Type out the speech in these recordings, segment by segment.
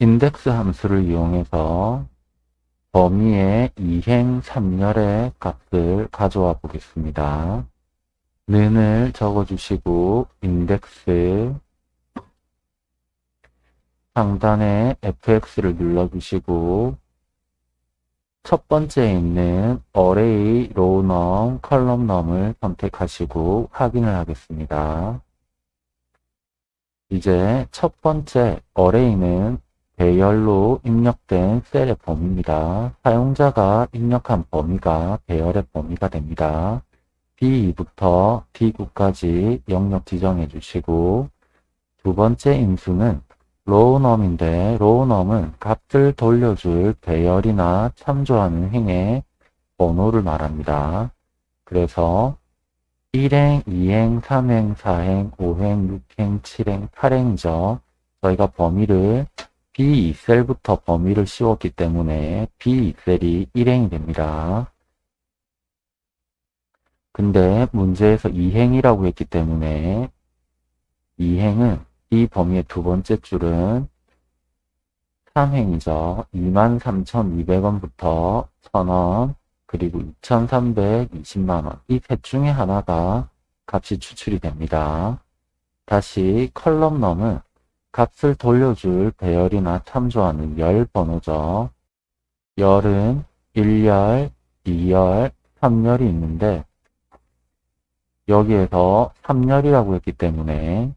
인덱스 함수를 이용해서 범위의 이행 3열의 값을 가져와 보겠습니다. 는을 적어주시고 인덱스 상단에 fx를 눌러주시고 첫 번째에 있는 array row num, column num을 선택하시고 확인을 하겠습니다. 이제 첫 번째 array는 배열로 입력된 셀의 범위입니다. 사용자가 입력한 범위가 배열의 범위가 됩니다. B2부터 D9까지 영역 지정해 주시고 두 번째 인수는 로우넘인데 로우넘은 값을 돌려줄 배열이나 참조하는 행의 번호를 말합니다. 그래서 1행, 2행, 3행, 4행, 5행, 6행, 7행, 8행이죠. 저희가 범위를 B2셀부터 범위를 씌웠기 때문에 B2셀이 1행이 됩니다. 근데 문제에서 2행이라고 했기 때문에 2행은 이 범위의 두 번째 줄은 3행이죠. 23,200원부터 1,000원 그리고 2,320만원 이 셋 중에 하나가 값이 추출이 됩니다. 다시 컬럼 넘은 값을 돌려줄 배열이나 참조하는 열 번호죠. 열은 1열, 2열, 3열이 있는데 여기에서 3열이라고 했기 때문에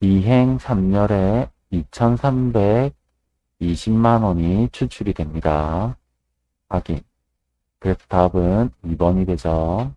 2행 3열에 2320만원이 추출이 됩니다. 확인. 그래서 답은 2번이 되죠.